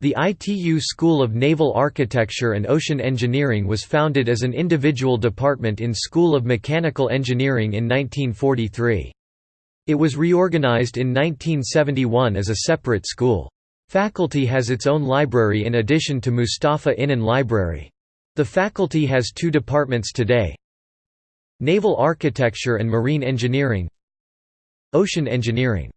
The ITU School of Naval Architecture and Ocean Engineering was founded as an individual department in School of Mechanical Engineering in 1943. It was reorganized in 1971 as a separate school. Faculty has its own library in addition to Mustafa Inan Library. The faculty has two departments today Naval Architecture and Marine Engineering Ocean Engineering